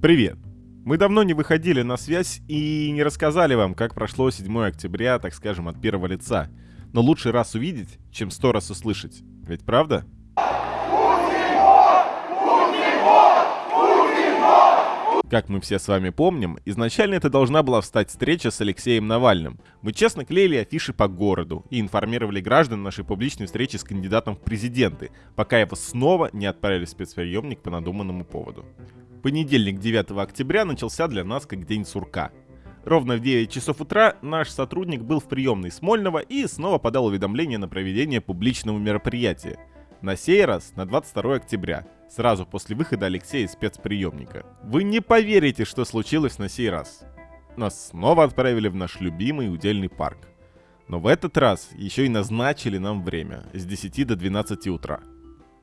Привет! Мы давно не выходили на связь и не рассказали вам, как прошло 7 октября, так скажем, от первого лица. Но лучше раз увидеть, чем сто раз услышать. Ведь правда? Как мы все с вами помним, изначально это должна была встать встреча с Алексеем Навальным. Мы честно клеили афиши по городу и информировали граждан нашей публичной встречи с кандидатом в президенты, пока его снова не отправили в спецприемник по надуманному поводу. Понедельник 9 октября начался для нас как день сурка. Ровно в 9 часов утра наш сотрудник был в приемной Смольного и снова подал уведомление на проведение публичного мероприятия. На сей раз на 22 октября, сразу после выхода Алексея из спецприемника. Вы не поверите, что случилось на сей раз. Нас снова отправили в наш любимый удельный парк. Но в этот раз еще и назначили нам время с 10 до 12 утра.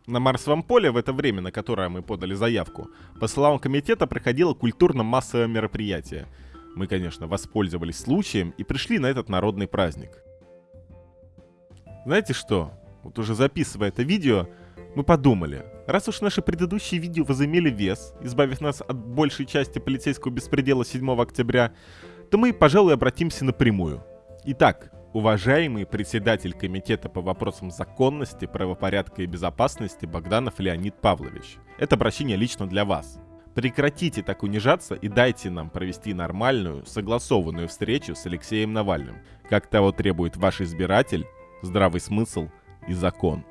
На Марсовом поле в это время, на которое мы подали заявку, по словам комитета проходило культурно-массовое мероприятие. Мы, конечно, воспользовались случаем и пришли на этот народный праздник. Знаете что? Вот уже записывая это видео, мы подумали, раз уж наши предыдущие видео возымели вес, избавив нас от большей части полицейского беспредела 7 октября, то мы, пожалуй, обратимся напрямую. Итак, уважаемый председатель комитета по вопросам законности, правопорядка и безопасности Богданов Леонид Павлович. Это обращение лично для вас. Прекратите так унижаться и дайте нам провести нормальную, согласованную встречу с Алексеем Навальным, как того требует ваш избиратель, здравый смысл – и закон.